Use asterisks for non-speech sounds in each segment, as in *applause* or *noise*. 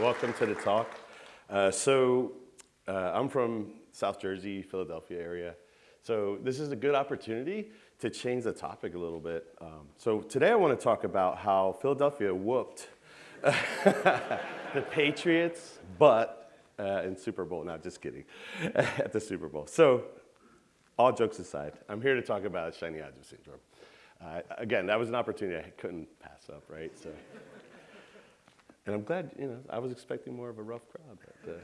Welcome to the talk. Uh, so, uh, I'm from South Jersey, Philadelphia area. So, this is a good opportunity to change the topic a little bit. Um, so, today I want to talk about how Philadelphia whooped *laughs* the Patriots, but uh, in Super Bowl. No, just kidding. *laughs* At the Super Bowl. So, all jokes aside, I'm here to talk about shiny object syndrome. Uh, again, that was an opportunity I couldn't pass up, right? So. And I'm glad, you know, I was expecting more of a rough crowd, but uh,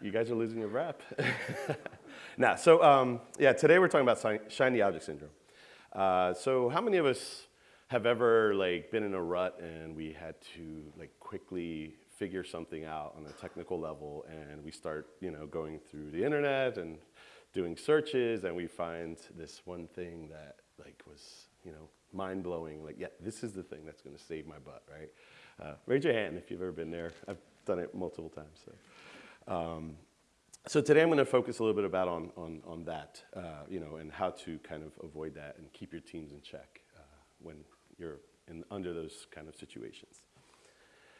you guys are losing your rep. *laughs* now, so um, yeah, today we're talking about shiny object syndrome. Uh, so how many of us have ever like been in a rut and we had to like quickly figure something out on a technical level and we start, you know, going through the internet and doing searches and we find this one thing that like was, you know, mind blowing, like, yeah, this is the thing that's gonna save my butt, right? Uh, raise your hand if you've ever been there. I've done it multiple times. So, um, so today I'm going to focus a little bit about on, on, on that, uh, you know, and how to kind of avoid that and keep your teams in check uh, when you're in, under those kind of situations.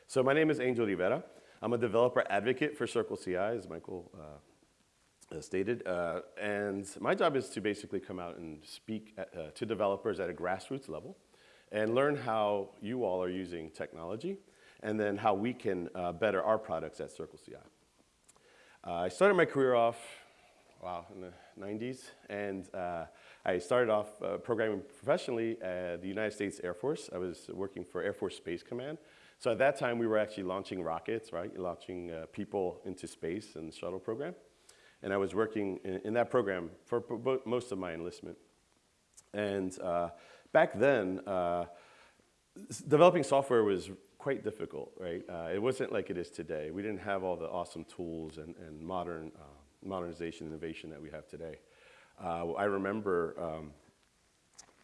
So my name is Angel Rivera. I'm a developer advocate for Circle CI, as Michael uh, stated. Uh, and my job is to basically come out and speak at, uh, to developers at a grassroots level and learn how you all are using technology and then how we can uh, better our products at Circle CI. Uh, I started my career off, wow, in the 90s, and uh, I started off uh, programming professionally at the United States Air Force. I was working for Air Force Space Command. So at that time, we were actually launching rockets, right? Launching uh, people into space in the shuttle program. And I was working in, in that program for most of my enlistment. And uh, back then, uh, developing software was quite difficult, right? Uh, it wasn't like it is today. We didn't have all the awesome tools and, and modern uh, modernization innovation that we have today. Uh, I remember um,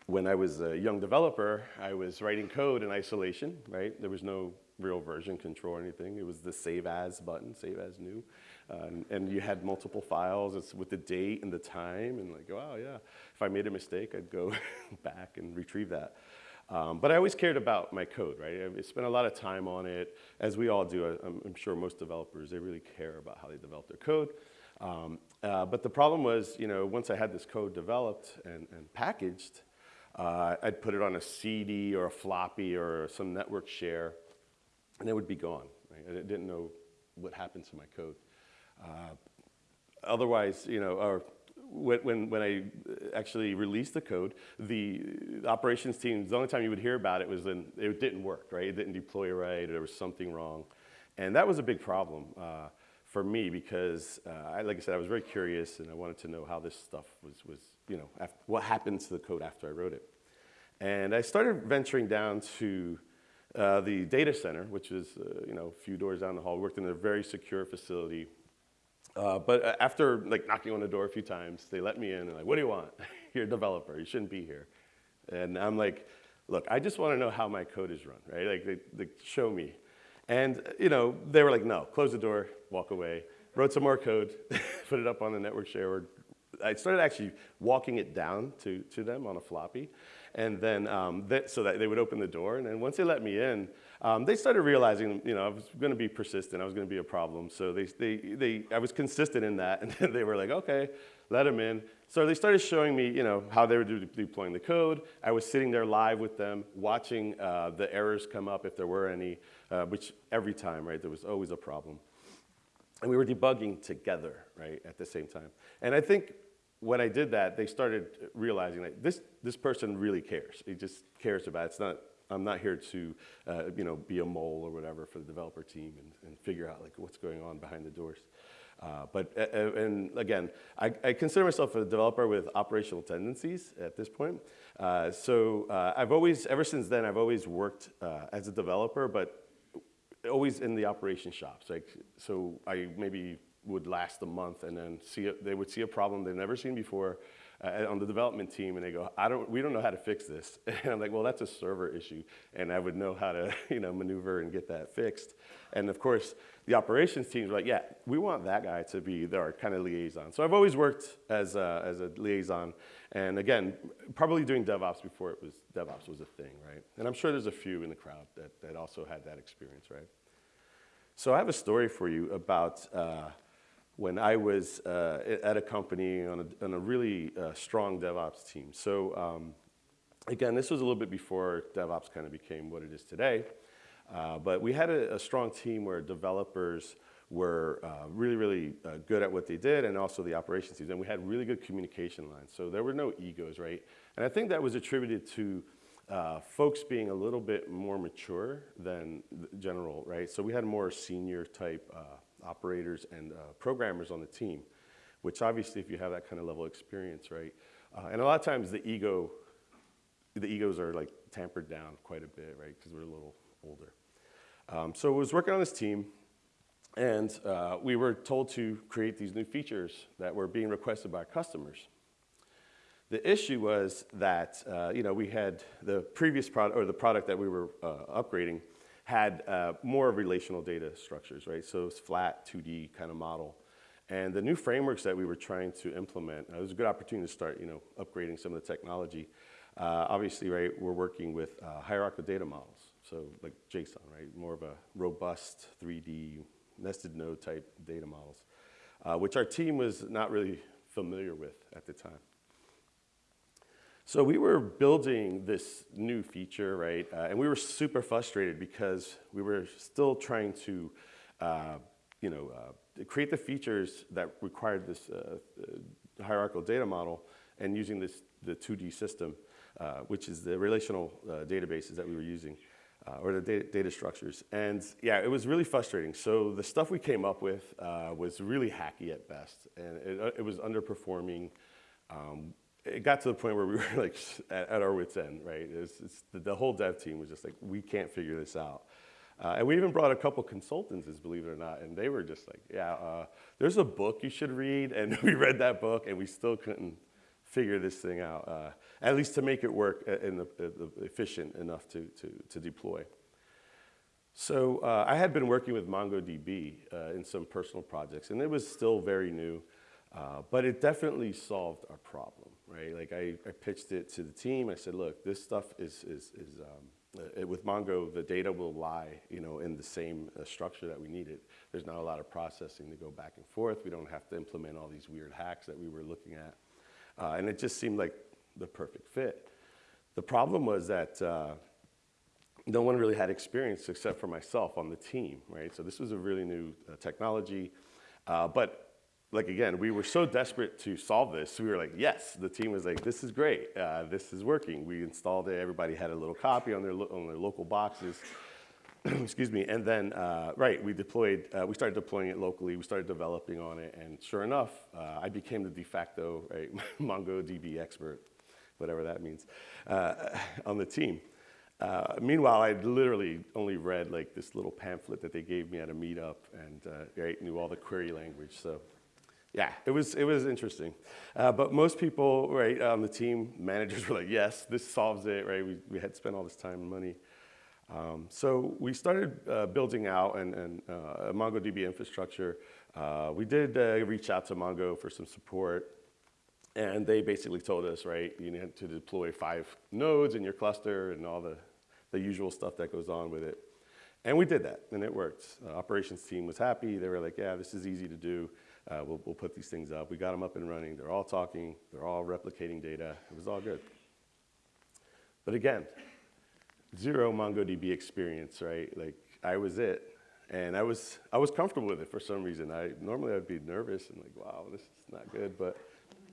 when I was a young developer, I was writing code in isolation, right? There was no real version control or anything. It was the save as button, save as new. And, and, you had multiple files with the date and the time and like, wow, yeah. If I made a mistake, I'd go *laughs* back and retrieve that. Um, but I always cared about my code, right? I spent a lot of time on it, as we all do. I'm, I'm sure most developers, they really care about how they develop their code. Um, uh, but the problem was, you know, once I had this code developed and, and packaged, uh, I'd put it on a CD or a floppy or some network share, and it would be gone. Right? I didn't know what happened to my code. Uh, otherwise, you know, or when, when I actually released the code, the operations team, the only time you would hear about it was when it didn't work, right? It didn't deploy right, or there was something wrong. And that was a big problem uh, for me because, uh, I, like I said, I was very curious and I wanted to know how this stuff was, was you know, after, what happened to the code after I wrote it. And I started venturing down to uh, the data center, which is, uh, you know, a few doors down the hall, We worked in a very secure facility uh, but uh, after like knocking on the door a few times, they let me in and like, what do you want? *laughs* You're a developer, you shouldn't be here. And I'm like, look, I just want to know how my code is run, right? Like, they, they show me. And, you know, they were like, no, close the door, walk away. Wrote some more code, *laughs* put it up on the network share. I started actually walking it down to, to them on a floppy. And then, um, that, so that they would open the door. And then once they let me in, um, they started realizing, you know, I was going to be persistent. I was going to be a problem. So they, they, they, I was consistent in that. *laughs* And then they were like, okay, let them in. So they started showing me, you know, how they were deploying the code. I was sitting there live with them, watching uh, the errors come up if there were any, uh, which every time, right, there was always a problem. And we were debugging together, right, at the same time. And I think when I did that, they started realizing that this, this person really cares. He just cares about it. It's not I'm not here to, uh, you know, be a mole or whatever for the developer team and, and figure out like what's going on behind the doors. Uh, but, uh, uh, and again, I, I, consider myself a developer with operational tendencies at this point. Uh, so uh, I've always, ever since then, I've always worked as a developer, but always in the operation shops. Like, so I maybe would last a month and then see it, they would see a problem they've never seen before. Uh, on the development team, and they go, I don't, we don't know how to fix this. *laughs* And I'm like, well, that's a server issue, and I would know how to, *laughs* you know, maneuver and get that fixed. And of course, the operations teams were like, yeah, we want that guy to be our kind of liaison. So I've always worked as a, as a liaison, and again, probably doing DevOps before it was DevOps was a thing, right? And I'm sure there's a few in the crowd that, that also had that experience, right? So I have a story for you about uh, when I was uh, at a company on a, on a really uh, strong DevOps team. So um, again, this was a little bit before DevOps kind of became what it is today. Uh, but we had a, a, strong team where developers were uh, really, really uh, good at what they did and also the operations teams. And we had really good communication lines. So there were no egos, right? And I think that was attributed to uh, folks being a little bit more mature than general, right? So we had more senior type uh, operators and uh, programmers on the team, which obviously if you have that kind of level of experience, right? and a lot of times the ego, the egos are like tampered down quite a bit, right? Because we're a little older. Um, so I was working on this team, and uh, we were told to create these new features that were being requested by customers. The issue was that uh, you know we had the previous product or the product that we were uh, upgrading had uh, more relational data structures, right? So it's flat 2D kind of model. And the new frameworks that we were trying to implement, it was a good opportunity to start, you know, upgrading some of the technology. Uh, obviously, right, we're working with uh, hierarchical data models. So like JSON, right? More of a robust 3D nested node type data models, uh, which our team was not really familiar with at the time. So we were building this new feature, right? Uh, and we were super frustrated because we were still trying to, uh, you know, uh, create the features that required this uh, uh, hierarchical data model and using this, the 2D system, uh, which is the relational databases that we were using or the data, data, structures. And yeah, it was really frustrating. So the stuff we came up with was really hacky at best, and it, it was underperforming. Um, it got to the point where we *laughs* were like at, at our wits' end, right? It's, it's the, the, whole dev team was just like, we can't figure this out. Uh, and we even brought a couple consultants, believe it or not, and they were just like, yeah, uh, there's a book you should read. *laughs* And we read that book, and we still couldn't figure this thing out, uh, at least to make it work in the, the efficient enough to, to, to deploy. So uh, I had been working with MongoDB uh, in some personal projects, and it was still very new, uh, but it definitely solved our problem, right? Like I, I, pitched it to the team. I said, look, this stuff is, is, is um, uh, with Mongo, the data will lie, you know, in the same uh, structure that we needed. There's not a lot of processing to go back and forth. We don't have to implement all these weird hacks that we were looking at. Uh, and it just seemed like the perfect fit. The problem was that uh, no one really had experience except for myself on the team, right? So this was a really new uh, technology. Uh, but like again, we were so desperate to solve this. We were like, yes, the team was like, this is great. Uh, this is working. We installed it. Everybody had a little copy on their, on their local boxes. *clears throat* excuse me, and then, uh, right, we deployed, uh, we started deploying it locally, we started developing on it, and sure enough, uh, I became the de facto, right, *laughs* MongoDB expert, whatever that means, uh, *laughs* on the team. Uh, meanwhile, I literally only read like this little pamphlet that they gave me at a meetup and uh, right, knew all the query language, so yeah, it was, it was interesting. but most people, right, on the team, managers *laughs* were like, yes, this solves it, right, we, we had spent all this time and money. Um, so we started uh, building out and, and uh, MongoDB infrastructure. Uh, we did uh, reach out to Mongo for some support, and they basically told us, right, you need to deploy five nodes in your cluster and all the, the usual stuff that goes on with it. And we did that, and it worked. The operations team was happy. They were like, yeah, this is easy to do. Uh, we'll, we'll put these things up. We got them up and running. They're all talking. They're all replicating data. It was all good. But again, zero MongoDB experience, right? Like I was it. And I was, I was comfortable with it for some reason. I, normally I'd be nervous and like, wow, this is not good, but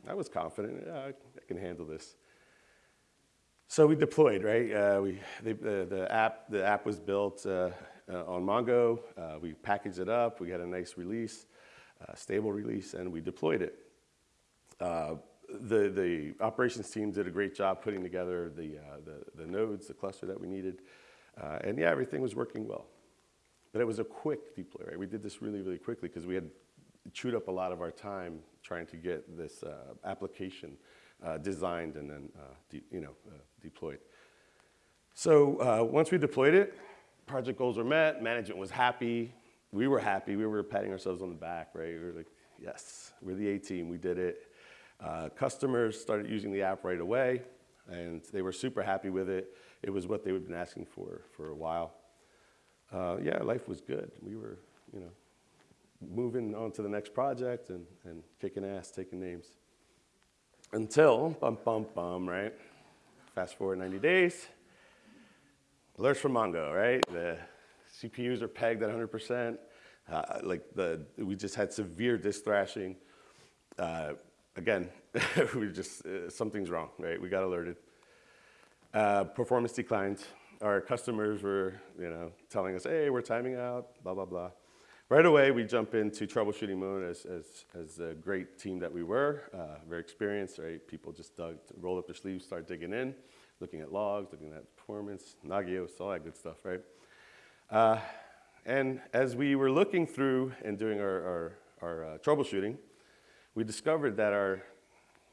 I was confident, yeah, I, I can handle this. So we deployed, right? Uh, we, the, the, app, the app was built uh, uh, on Mongo. Uh, we packaged it up. We got a nice release, uh, stable release, and we deployed it. Uh, the, the operations team did a great job putting together the, uh, the, the, nodes, the cluster that we needed. Uh, and yeah, everything was working well. But it was a quick deploy, right? We did this really, really quickly because we had chewed up a lot of our time trying to get this uh, application designed and then you know, deployed. So once we deployed it, project goals were met, management was happy, we were happy, we were patting ourselves on the back, right? We were like, yes, we're the A team, we did it. Uh, customers started using the app right away, and they were super happy with it. It was what they had been asking for for a while. Uh, yeah, life was good. We were, you know, moving on to the next project and, and kicking ass, taking names. Until, bum, bum, bum, right? Fast forward 90 days, alerts from Mongo, right? The CPUs are pegged at 100%. Uh, like the, we just had severe disk thrashing. Uh, again, *laughs* we just, uh, something's wrong, right? We got alerted. Uh, performance declined. Our customers were, you know, telling us, hey, we're timing out, blah, blah, blah. Right away, we jump into troubleshooting mode as, as, as a great team that we were, uh, very experienced, right? People just dug, rolled up their sleeves, start digging in, looking at logs, looking at performance, Nagios, all that good stuff, right? Uh, and as we were looking through and doing our, our, our uh, troubleshooting, we discovered that our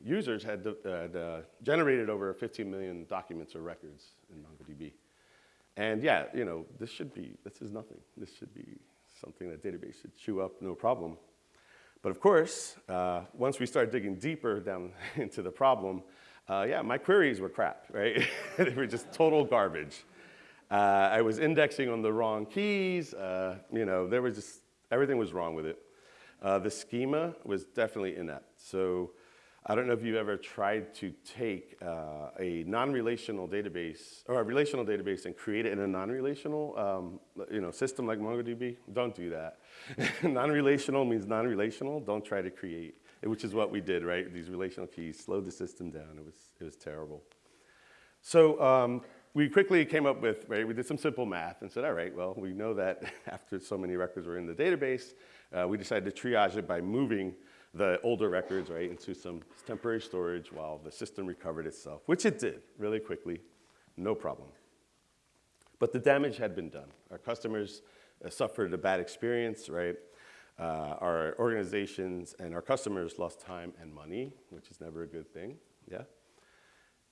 users had, had uh, generated over 15 million documents or records in MongoDB. And yeah, you know, this should be, this is nothing. This should be something that database should chew up, no problem. But of course, uh, once we started digging deeper down *laughs* into the problem, uh, yeah, my queries were crap, right? *laughs* they were just total garbage. Uh, I was indexing on the wrong keys. Uh, you know, there was just, everything was wrong with it. Uh, the schema was definitely inept. So I don't know if you've ever tried to take uh, a non-relational database or a relational database and create it in a non-relational um, you know, system like MongoDB. Don't do that. *laughs* non-relational means non-relational. Don't try to create, which is what we did, right? These relational keys slowed the system down. It was, it was terrible. So um, we quickly came up with, right, we did some simple math and said, all right, well, we know that *laughs* after so many records were in the database, uh, we decided to triage it by moving the older records right, into some temporary storage while the system recovered itself, which it did really quickly, no problem. But the damage had been done. Our customers uh, suffered a bad experience, right? Uh, our organizations and our customers lost time and money, which is never a good thing, yeah?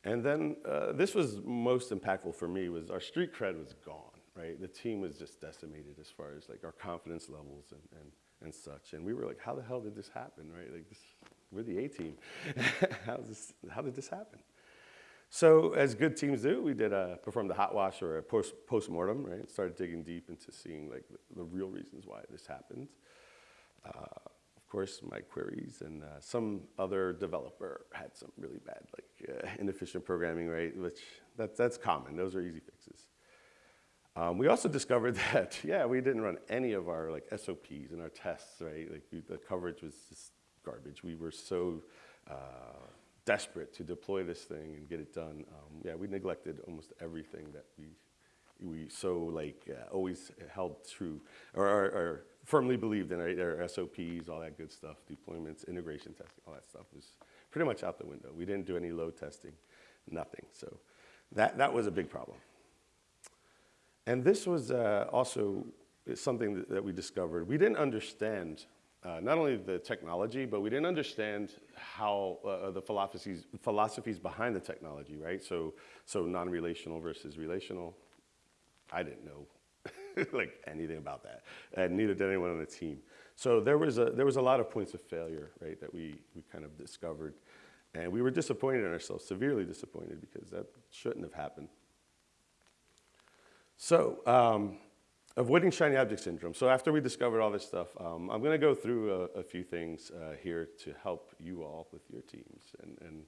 And then uh, this was most impactful for me was our street cred was gone, right? The team was just decimated as far as like our confidence levels and, and and such. And we were like, how the hell did this happen, right? Like this, we're the A team. *laughs* how, this, how did this happen? So as good teams do, we did a, performed a hot wash or a post, post-mortem, right? Started digging deep into seeing like the, the real reasons why this happened. Uh, course, my queries and uh, some other developer had some really bad, like uh, inefficient programming, right? Which that, that's common. Those are easy fixes. Um, we also *laughs* discovered that, yeah, we didn't run any of our like SOPs in our tests, right? Like we, the coverage was just garbage. We were so uh, desperate to deploy this thing and get it done. Um, yeah, we neglected almost everything that we we so like uh, always held true or, or, or firmly believed in right? our SOPs, all that good stuff, deployments, integration testing, all that stuff was pretty much out the window. We didn't do any load testing, nothing. So that, that was a big problem. And this was uh, also something that, that, we discovered. We didn't understand uh, not only the technology, but we didn't understand how uh, the philosophies, philosophies behind the technology, right? So, so non-relational versus relational. I didn't know *laughs* like anything about that, and neither did anyone on the team. So there was a, there was a lot of points of failure, right, that we, we kind of discovered. And we were disappointed in ourselves, severely disappointed, because that shouldn't have happened. So, um, avoiding shiny object syndrome. So after we discovered all this stuff, um, I'm going to go through a, a few things uh, here to help you all with your teams and, and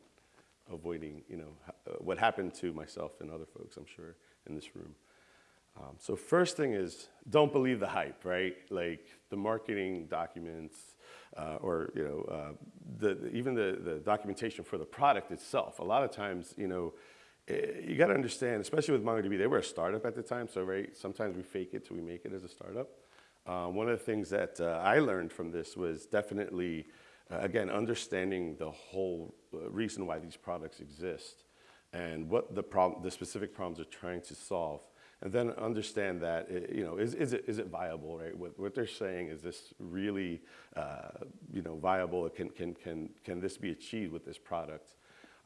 avoiding, you know, uh, what happened to myself and other folks, I'm sure, in this room. Um, so first thing is, don't believe the hype, right? Like the marketing documents, uh, or you know, uh, the, the, even the, the documentation for the product itself. A lot of times, you know, Eh, you got to understand, especially with MongoDB, they were a startup at the time, so right, sometimes we fake it till we make it as a startup. Uh, one of the things that uh, I learned from this was definitely, uh, again, understanding the whole uh, reason why these products exist and what the, problem, the specific problems they're trying to solve. And then understand that, eh, you know, is, is, it, is it viable, right? What, what they're saying, is this really, uh, you know, viable? Can, can, can, can this be achieved with this product?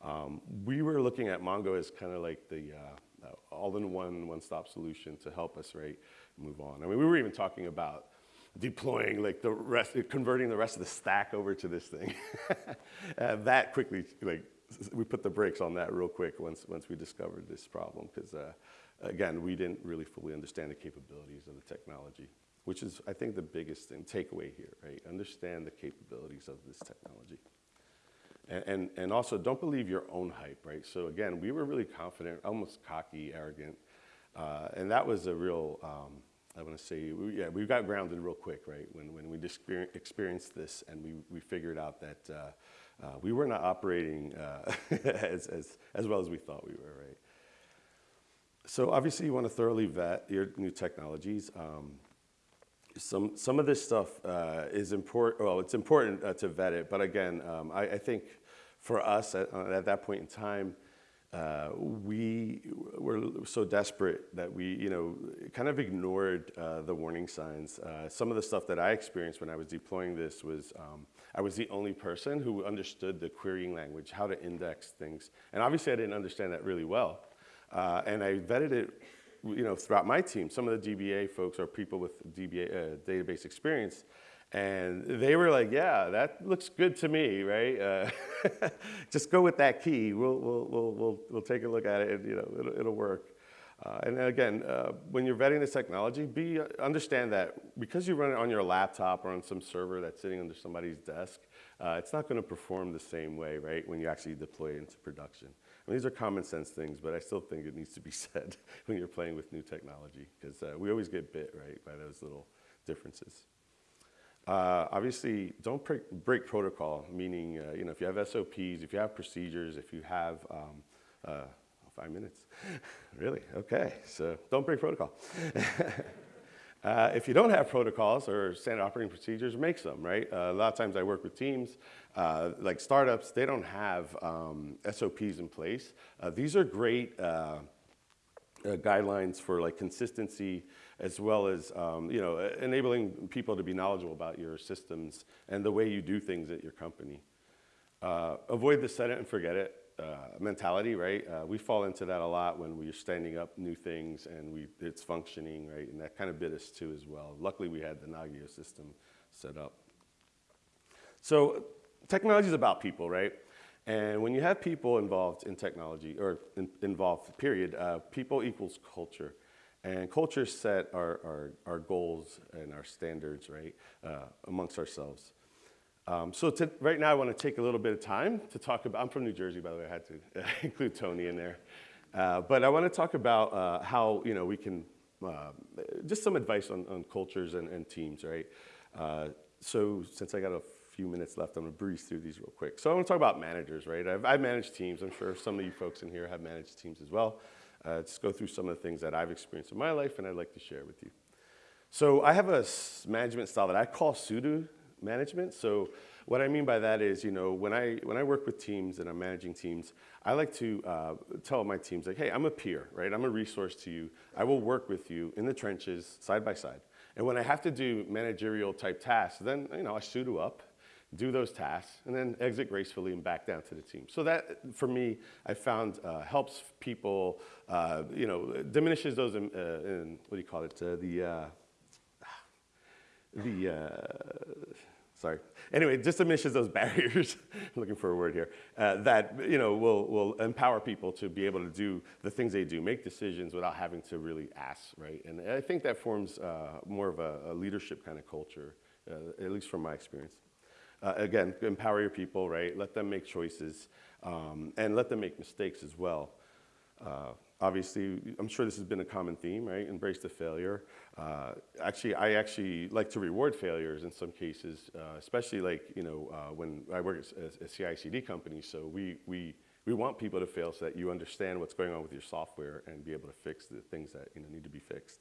Um, we were looking at Mongo as kind of like the uh, all-in-one, one-stop solution to help us, right, move on. I mean, we were even talking about deploying like the rest, converting the rest of the stack over to this thing. *laughs* uh, that quickly, like, we put the brakes on that real quick once, once we discovered this problem, because uh, again, we didn't really fully understand the capabilities of the technology, which is, I think, the biggest thing, takeaway here, right? Understand the capabilities of this technology. And, and, and, also, don't believe your own hype, right? So again, we were really confident, almost cocky, arrogant, uh, and that was a real, um, I want to say, we, yeah, we got grounded real quick, right? When, when we experienced this and we, we figured out that uh, uh, we were not operating uh, *laughs* as, as, as well as we thought we were, right? So obviously you want to thoroughly vet your new technologies. Um, some, some of this stuff uh, is important, well, it's important uh, to vet it, but again, um, I, I, think for us at, at, that point in time, uh, we were so desperate that we, you know, kind of ignored uh, the warning signs. Uh, some of the stuff that I experienced when I was deploying this was um, I was the only person who understood the querying language, how to index things. And obviously I didn't understand that really well. Uh, and I vetted it you know, throughout my team. Some of the DBA folks are people with DBA uh, database experience. And they were like, yeah, that looks good to me, right? Uh, *laughs* just go with that key. We'll, we'll, we'll, we'll, we'll take a look at it and, you know, it'll, it'll work. Uh, and again, uh, when you're vetting this technology, be, understand that because you run it on your laptop or on some server that's sitting under somebody's desk, uh, it's not going to perform the same way, right, when you actually deploy it into production. I mean, these are common sense things, but I still think it needs to be *laughs* said when you're playing with new technology because uh, we always get bit, right, by those little differences. Uh, obviously, don't break, protocol, meaning, uh, you know, if you have SOPs, if you have procedures, if you have, um, uh, five minutes, *laughs* really, okay, so don't break protocol. *laughs* Uh, if you don't have protocols or standard operating procedures, make some, right? Uh, a lot of times I work with teams, uh, like startups, they don't have um, SOPs in place. These are great guidelines for like consistency as well as, um, you know, enabling people to be knowledgeable about your systems and the way you do things at your company. avoid the set it and forget it uh, mentality, right? Uh, we fall into that a lot when we're standing up new things and we, it's functioning, right? And that kind of bit us too as well. Luckily, we had the Nagios system set up. So technology is about people, right? And when you have people involved in technology, or in, involved, period, uh, people equals culture. And culture set our, our, our goals and our standards, right, uh, amongst ourselves. Um, so to, right now I want to take a little bit of time to talk about, I'm from New Jersey by the way, I had to *laughs* include Tony in there. Uh, but I want to talk about uh, how, you know, we can, uh, just some advice on, on cultures and, and, teams, right? Uh, so since I got a few minutes left, I'm going to breeze through these real quick. So I want to talk about managers, right? I've, I've managed teams. I'm sure some of you folks in here have managed teams as well. Uh, just go through some of the things that I've experienced in my life and I'd like to share with you. So I have a management style that I call pseudo management. So what I mean by that is, you know, when I, when I work with teams and I'm managing teams, I like to uh, tell my teams, like, hey, I'm a peer, right? I'm a resource to you. I will work with you in the trenches, side by side. And when I have to do managerial type tasks, then, you know, I pseudo up, do those tasks, and then exit gracefully and back down to the team. So that, for me, I found uh, helps people, uh, you know, diminishes those, in, uh, in, what do you call it, uh, the, uh, the, uh, sorry. Anyway, just diminishes those *laughs* barriers, looking for a word here, uh, that, you know, will, will empower people to be able to do the things they do, make decisions without having to really ask, right? And I think that forms uh, more of a, a, leadership kind of culture, uh, at least from my experience. Uh, again, empower your people, right? Let them make choices um, and let them make mistakes as well. Uh, obviously, I'm sure this has been a common theme, right? Embrace the failure. Uh, actually, I actually like to reward failures in some cases, uh, especially like, you know, uh, when I work at a CI/CD company, so we, we, we want people to fail so that you understand what's going on with your software and be able to fix the things that, you know, need to be fixed.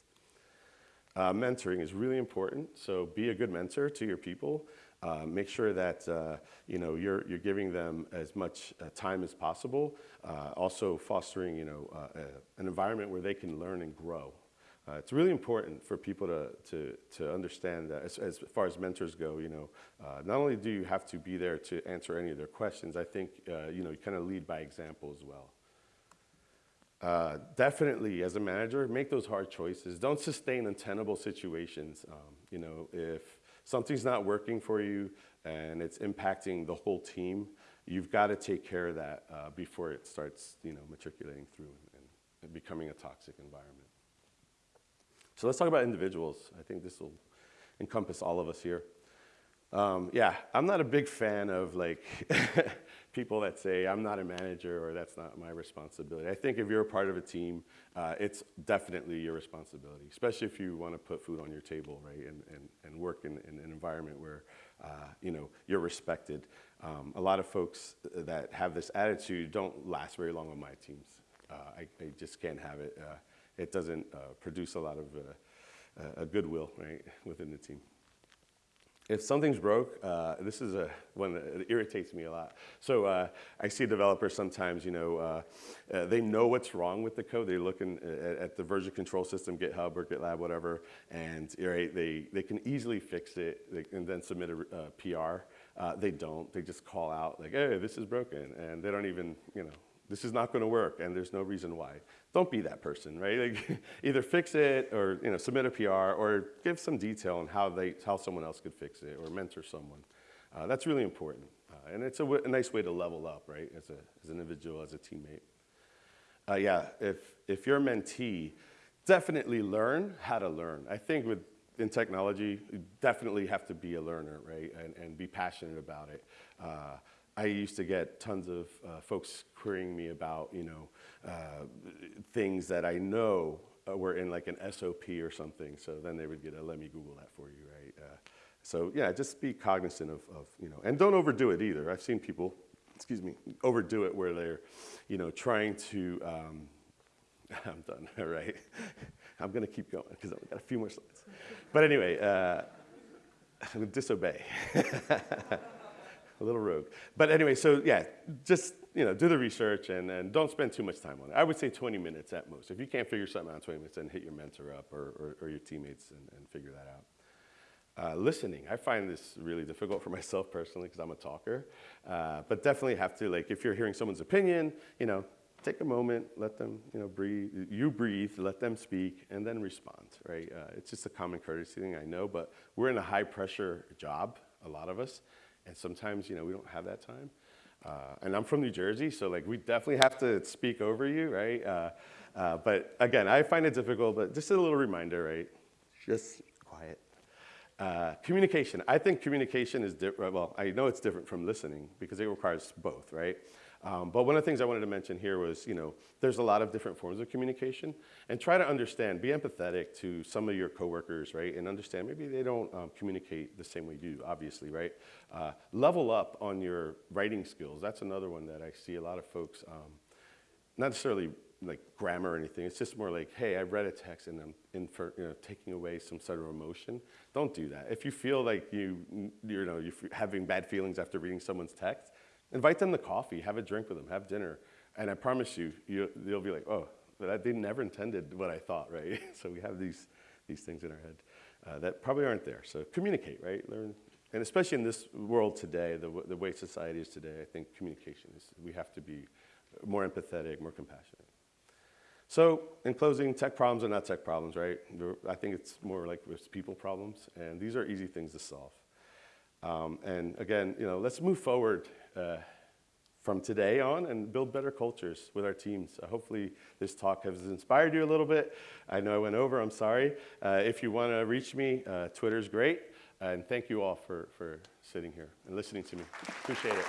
Uh, mentoring is really important, so be a good mentor to your people. Uh, make sure that uh, you know you're you're giving them as much uh, time as possible. Uh, also fostering you know uh, an environment where they can learn and grow. Uh, it's really important for people to, to, to understand that as, as far as mentors go, you know, uh, not only do you have to be there to answer any of their questions, I think, uh, you know, you kind of lead by example as well. Uh, definitely, as a manager, make those hard choices. Don't sustain untenable situations. Um, you know, if something's not working for you and it's impacting the whole team, you've got to take care of that uh, before it starts, you know, matriculating through and, and becoming a toxic environment. So let's talk about individuals. I think this will encompass all of us here. Um, yeah, I'm not a big fan of like *laughs* people that say I'm not a manager or that's not my responsibility. I think if you're a part of a team, uh, it's definitely your responsibility, especially if you want to put food on your table, right, and, and, and work in, in an environment where, uh, you know, you're respected. Um, a lot of folks that have this attitude don't last very long on my teams. Uh, I, I, just can't have it. Uh, it doesn't uh, produce a lot of uh, goodwill right, within the team. If something's broke, uh, this is a, one that irritates me a lot. So uh, I see developers sometimes, you know, uh, uh they know what's wrong with the code. They look in, at, at, the version control system, GitHub or GitLab, whatever, and right, they, they can easily fix it and then submit a PR. they don't. They just call out like, hey, this is broken, and they don't even, you know, this is not going to work and there's no reason why. Don't be that person, right? Like, *laughs* either fix it or you know, submit a PR or give some detail on how, they, how someone else could fix it or mentor someone. Uh, that's really important. Uh, and it's a, nice way to level up, right, as, a, as an individual, as a teammate. Uh, yeah, if, if you're a mentee, definitely learn how to learn. I think with, in technology, you definitely have to be a learner, right, and, and be passionate about it. I used to get tons of uh, folks querying me about, you know, uh, things that I know uh, were in like an SOP or something. So then they would get a, let me Google that for you, right? Uh, so yeah, just be cognizant of, of, you know, and don't overdo it either. I've seen people, excuse me, overdo it where they're, you know, trying to, um, *laughs* I'm done, all *laughs* right? I'm gonna keep going because I've got a few more slides. But anyway, uh, *laughs* disobey. A little rogue. But anyway, so yeah, just you know, do the research and, and don't spend too much time on it. I would say 20 minutes at most. If you can't figure something out in 20 minutes, then hit your mentor up or, or, or your teammates and, and, figure that out. Uh, listening, I find this really difficult for *laughs* myself personally because I'm a talker. Uh, but definitely have to, like, if you're hearing someone's opinion, you know, take a moment, let them, you know, breathe. You breathe, let them speak, and then respond, right? Uh, it's just a common courtesy thing, I know, but we're in a high pressure job, a lot of us. And sometimes, you know, we don't have that time. Uh, and I'm from New Jersey, so like we definitely have to speak over you, right? Uh, uh, but again, I find it difficult, but just a little reminder, right? Just quiet. Uh, communication. I think communication is different. Well, I know it's different from listening because it requires both, right? Um, but one of the things I wanted to mention here was, you know, there's a lot of different forms of communication and try to understand, be empathetic to some of your coworkers, right? And understand maybe they don't um, communicate the same way you do, obviously, right? Uh, level up on your writing skills. That's another one that I see a lot of folks, um, not necessarily like grammar or anything. It's just more like, hey, I read a text and I'm in for, you know, taking away some sort of emotion. Don't do that. If you feel like you, you know, you're having bad feelings after reading someone's text, Invite them to coffee, have a drink with them, have dinner. And I promise you, you will be like, oh, they never intended what I thought, right? *laughs* so we have these, these things in our head uh, that probably aren't there. So communicate, right? Learn. And especially in this world today, the, the way society is today, I think communication is, we have to be more empathetic, more compassionate. So in closing, tech problems are not tech problems, right? I think it's more like it's people problems, and these are easy things to solve. Um, and again, you know, let's move forward uh, from today on and build better cultures with our teams. Uh, hopefully this talk has inspired you a little bit. I know I went over, I'm sorry. Uh, if you want to reach me, uh, Twitter's great. And thank you all for, for sitting here and listening to me. Appreciate it.